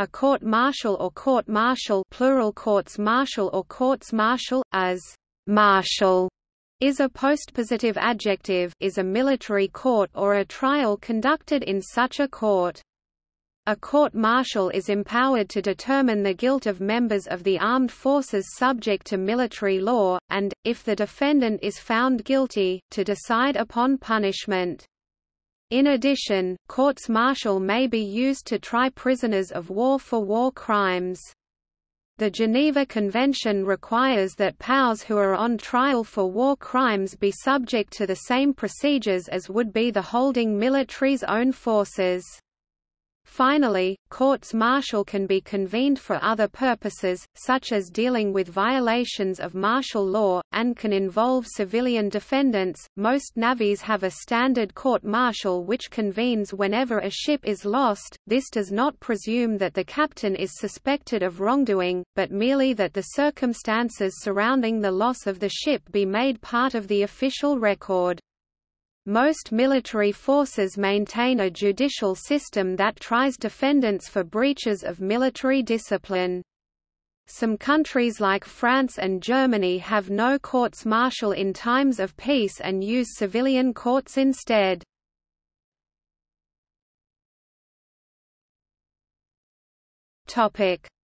A court-martial or court-martial plural courts-martial or courts-martial, as «martial» is a postpositive adjective is a military court or a trial conducted in such a court. A court-martial is empowered to determine the guilt of members of the armed forces subject to military law, and, if the defendant is found guilty, to decide upon punishment. In addition, courts-martial may be used to try prisoners of war for war crimes. The Geneva Convention requires that POWs who are on trial for war crimes be subject to the same procedures as would be the holding military's own forces. Finally, courts-martial can be convened for other purposes, such as dealing with violations of martial law, and can involve civilian defendants. Most navies have a standard court-martial which convenes whenever a ship is lost. This does not presume that the captain is suspected of wrongdoing, but merely that the circumstances surrounding the loss of the ship be made part of the official record. Most military forces maintain a judicial system that tries defendants for breaches of military discipline. Some countries like France and Germany have no courts martial in times of peace and use civilian courts instead.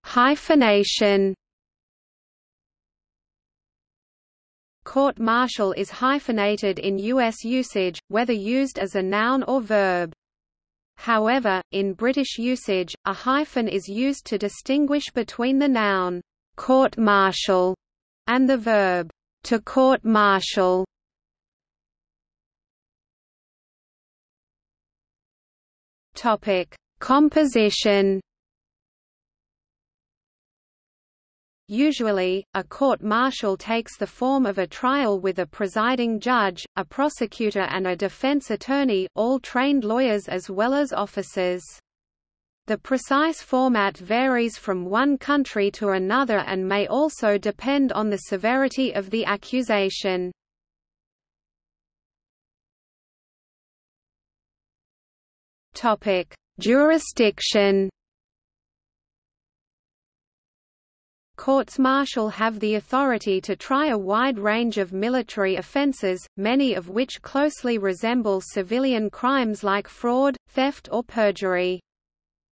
Hyphenation Court-martial is hyphenated in U.S. usage, whether used as a noun or verb. However, in British usage, a hyphen is used to distinguish between the noun, court-martial, and the verb, to court-martial. Composition Usually, a court-martial takes the form of a trial with a presiding judge, a prosecutor and a defense attorney all trained lawyers as well as officers. The precise format varies from one country to another and may also depend on the severity of the accusation. Jurisdiction Courts-martial have the authority to try a wide range of military offences, many of which closely resemble civilian crimes like fraud, theft or perjury.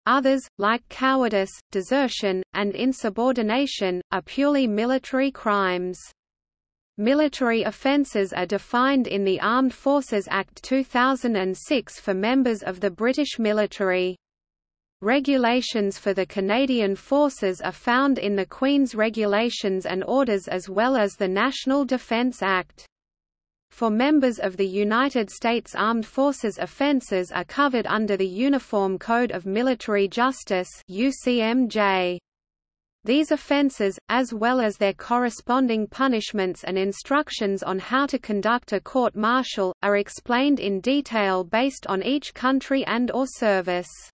Others, like cowardice, desertion, and insubordination, are purely military crimes. Military offences are defined in the Armed Forces Act 2006 for members of the British military. Regulations for the Canadian Forces are found in the Queen's Regulations and Orders as well as the National Defence Act. For members of the United States Armed Forces offenses are covered under the Uniform Code of Military Justice UCMJ. These offences, as well as their corresponding punishments and instructions on how to conduct a court-martial, are explained in detail based on each country and or service.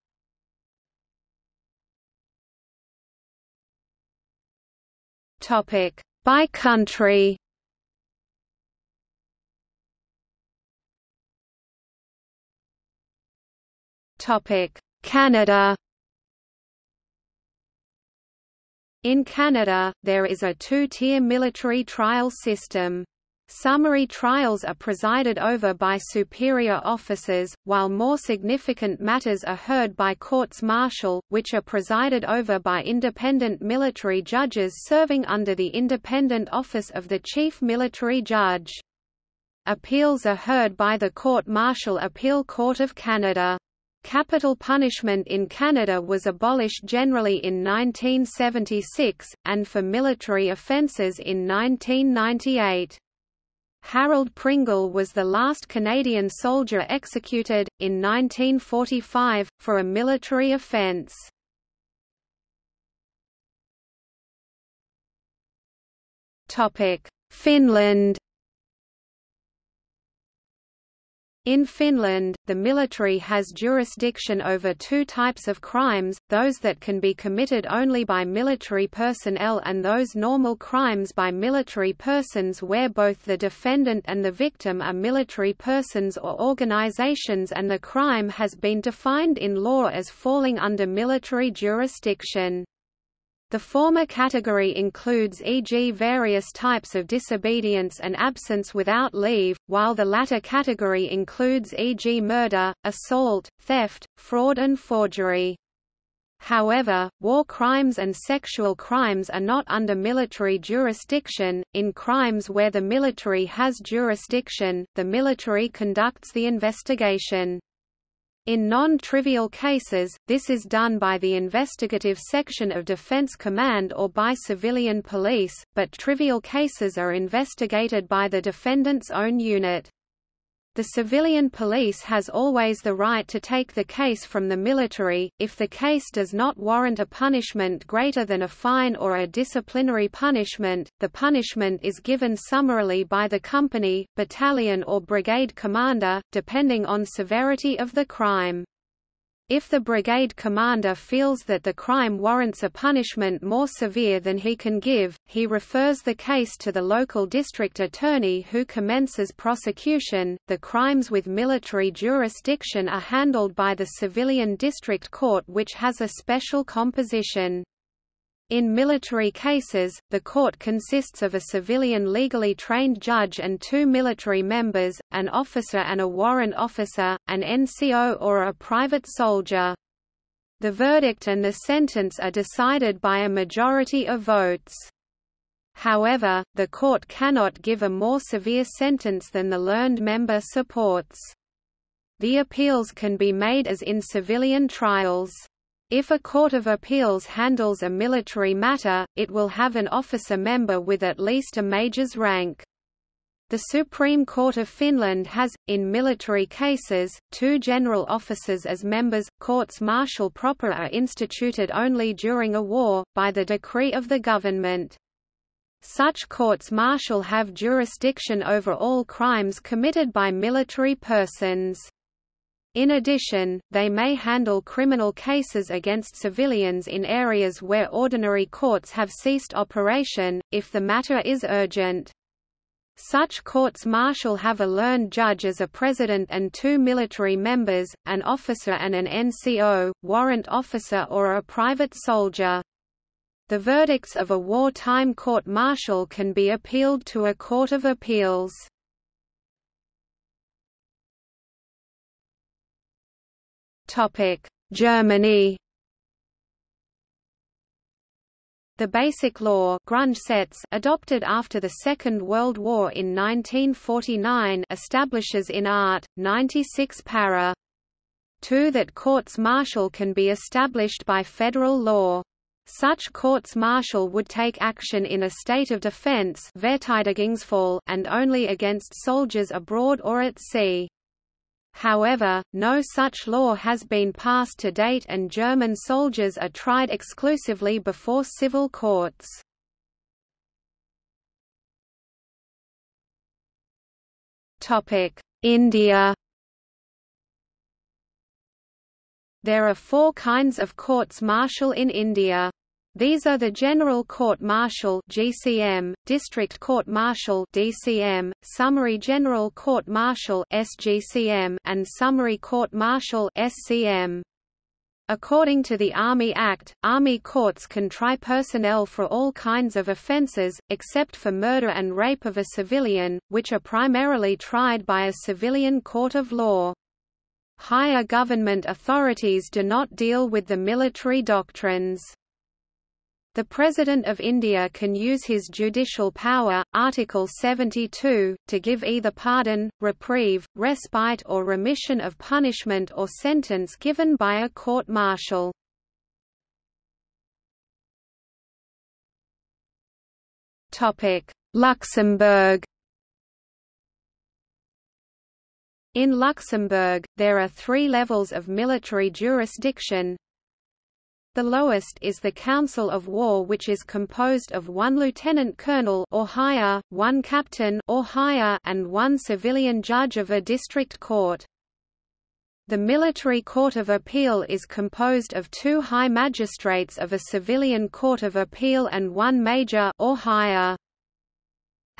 Topic by country. Topic Canada. In Canada, there is a two-tier military trial system. Summary trials are presided over by superior officers, while more significant matters are heard by courts-martial, which are presided over by independent military judges serving under the independent office of the Chief Military Judge. Appeals are heard by the Court-Martial Appeal Court of Canada. Capital punishment in Canada was abolished generally in 1976, and for military offences in 1998. Harold Pringle was the last Canadian soldier executed, in 1945, for a military offence. Finland In Finland, the military has jurisdiction over two types of crimes, those that can be committed only by military personnel and those normal crimes by military persons where both the defendant and the victim are military persons or organizations and the crime has been defined in law as falling under military jurisdiction. The former category includes e.g. various types of disobedience and absence without leave, while the latter category includes e.g. murder, assault, theft, fraud and forgery. However, war crimes and sexual crimes are not under military jurisdiction. In crimes where the military has jurisdiction, the military conducts the investigation. In non-trivial cases, this is done by the investigative section of Defense Command or by civilian police, but trivial cases are investigated by the defendant's own unit. The civilian police has always the right to take the case from the military, if the case does not warrant a punishment greater than a fine or a disciplinary punishment, the punishment is given summarily by the company, battalion or brigade commander, depending on severity of the crime. If the brigade commander feels that the crime warrants a punishment more severe than he can give, he refers the case to the local district attorney who commences prosecution. The crimes with military jurisdiction are handled by the civilian district court which has a special composition. In military cases, the court consists of a civilian legally trained judge and two military members, an officer and a warrant officer, an NCO or a private soldier. The verdict and the sentence are decided by a majority of votes. However, the court cannot give a more severe sentence than the learned member supports. The appeals can be made as in civilian trials. If a court of appeals handles a military matter, it will have an officer member with at least a major's rank. The Supreme Court of Finland has, in military cases, two general officers as members. Courts martial proper are instituted only during a war, by the decree of the government. Such courts martial have jurisdiction over all crimes committed by military persons. In addition, they may handle criminal cases against civilians in areas where ordinary courts have ceased operation, if the matter is urgent. Such courts martial have a learned judge as a president and two military members, an officer and an NCO, warrant officer or a private soldier. The verdicts of a wartime court-martial can be appealed to a court of appeals. Germany The Basic Law Grundgesetz adopted after the Second World War in 1949 establishes in Art. 96 para. 2 that courts-martial can be established by federal law. Such courts-martial would take action in a state of defense and only against soldiers abroad or at sea. However, no such law has been passed to date and German soldiers are tried exclusively before civil courts. India There are four kinds of courts-martial in India. These are the General Court Martial (GCM), District Court Martial (DCM), Summary General Court Martial (SGCM), and Summary Court Martial (SCM). According to the Army Act, Army courts can try personnel for all kinds of offences, except for murder and rape of a civilian, which are primarily tried by a civilian court of law. Higher government authorities do not deal with the military doctrines. The President of India can use his judicial power, Article 72, to give either pardon, reprieve, respite or remission of punishment or sentence given by a court-martial. Luxembourg In Luxembourg, there are three levels of military jurisdiction The lowest is the Council of War which is composed of one lieutenant colonel or higher, one captain or higher and one civilian judge of a district court. The Military Court of Appeal is composed of two high magistrates of a civilian court of appeal and one major or higher.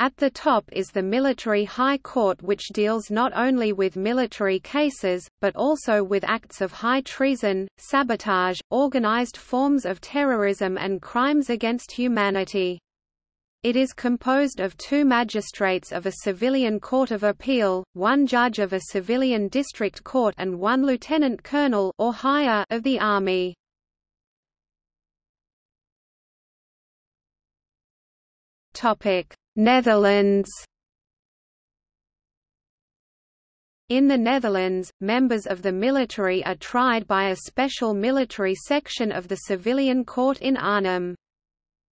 At the top is the Military High Court which deals not only with military cases, but also with acts of high treason, sabotage, organized forms of terrorism and crimes against humanity. It is composed of two magistrates of a civilian court of appeal, one judge of a civilian district court and one lieutenant colonel or higher of the army. Netherlands In the Netherlands, members of the military are tried by a special military section of the civilian court in Arnhem.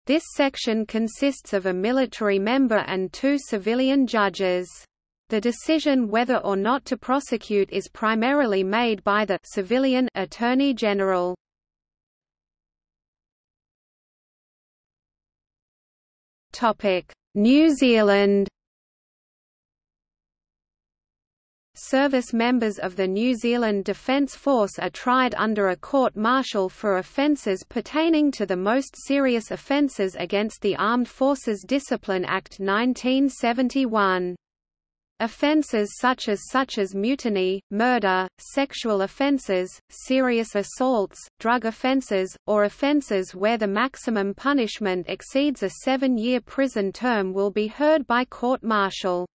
This section consists of a military member and two civilian judges. The decision whether or not to prosecute is primarily made by the civilian attorney general. New Zealand Service members of the New Zealand Defence Force are tried under a court-martial for offences pertaining to the most serious offences against the Armed Forces Discipline Act 1971. Offences such as such as mutiny, murder, sexual offences, serious assaults, drug offences, or offences where the maximum punishment exceeds a seven-year prison term will be heard by court-martial.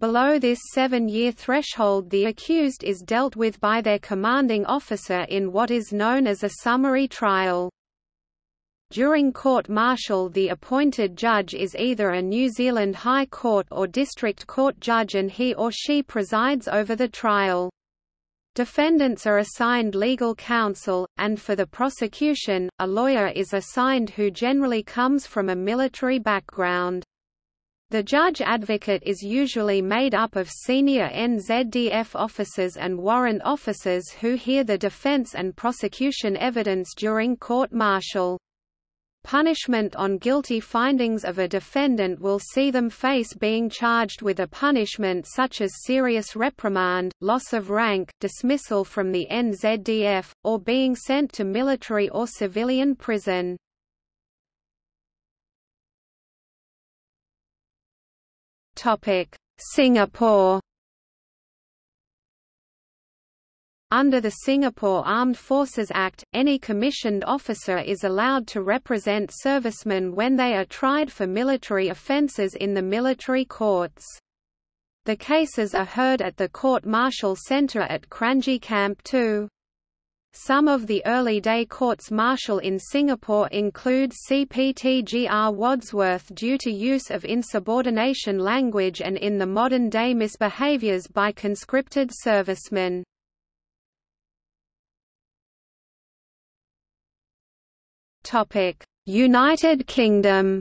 Below this seven-year threshold the accused is dealt with by their commanding officer in what is known as a summary trial. During court-martial the appointed judge is either a New Zealand High Court or District Court judge and he or she presides over the trial. Defendants are assigned legal counsel, and for the prosecution, a lawyer is assigned who generally comes from a military background. The judge advocate is usually made up of senior NZDF officers and warrant officers who hear the defense and prosecution evidence during court-martial. Punishment on guilty findings of a defendant will see them face being charged with a punishment such as serious reprimand, loss of rank, dismissal from the NZDF, or being sent to military or civilian prison. Singapore Under the Singapore Armed Forces Act, any commissioned officer is allowed to represent servicemen when they are tried for military offences in the military courts. The cases are heard at the Court-Martial Centre at Kranji Camp 2. Some of the early-day courts-martial in Singapore include CPTGR Wadsworth due to use of insubordination language and in the modern-day misbehaviours by conscripted servicemen. United Kingdom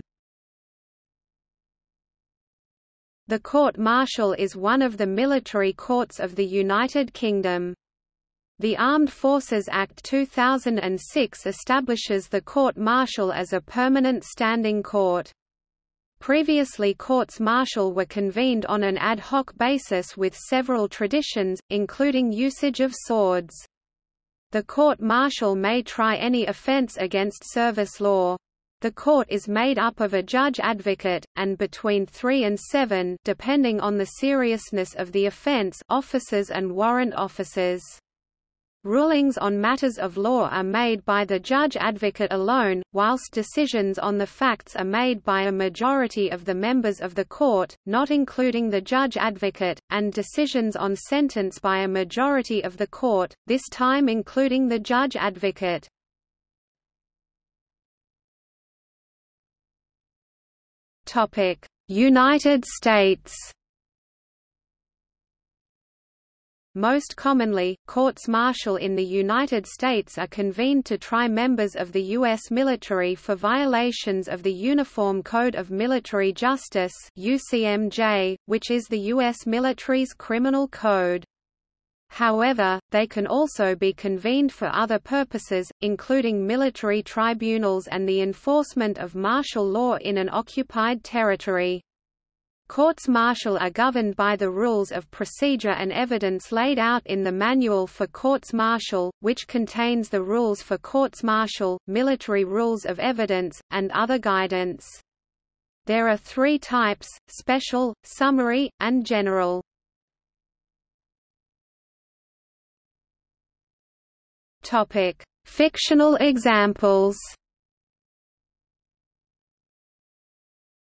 The court-martial is one of the military courts of the United Kingdom. The Armed Forces Act 2006 establishes the court-martial as a permanent standing court. Previously courts-martial were convened on an ad hoc basis with several traditions, including usage of swords. The court-martial may try any offence against service law. The court is made up of a judge advocate, and between three and seven depending on the seriousness of the offence officers and warrant officers. Rulings on matters of law are made by the judge advocate alone, whilst decisions on the facts are made by a majority of the members of the court, not including the judge advocate, and decisions on sentence by a majority of the court, this time including the judge advocate. United States Most commonly, courts-martial in the United States are convened to try members of the U.S. military for violations of the Uniform Code of Military Justice UCMJ, which is the U.S. military's criminal code. However, they can also be convened for other purposes, including military tribunals and the enforcement of martial law in an occupied territory. Courts martial are governed by the rules of procedure and evidence laid out in the Manual for Courts Martial, which contains the rules for courts martial, military rules of evidence, and other guidance. There are three types, special, summary, and general. Fictional examples.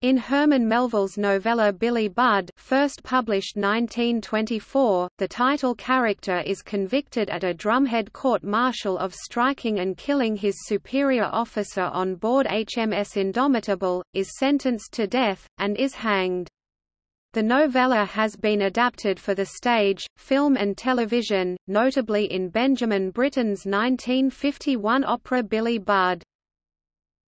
In Herman Melville's novella Billy Budd first published 1924, the title character is convicted at a drumhead court-martial of striking and killing his superior officer on board HMS Indomitable, is sentenced to death, and is hanged. The novella has been adapted for the stage, film and television, notably in Benjamin Britten's 1951 opera Billy Budd.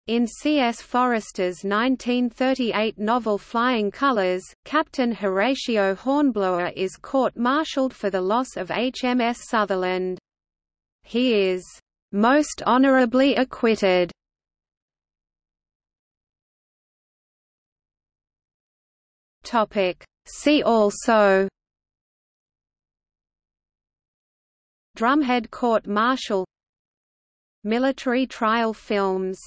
In C. S. Forester's 1938 novel Flying Colors, Captain Horatio Hornblower is court-martialed for the loss of HMS Sutherland. He is most honorably acquitted Topic. See also Drumhead Court Martial Military trial films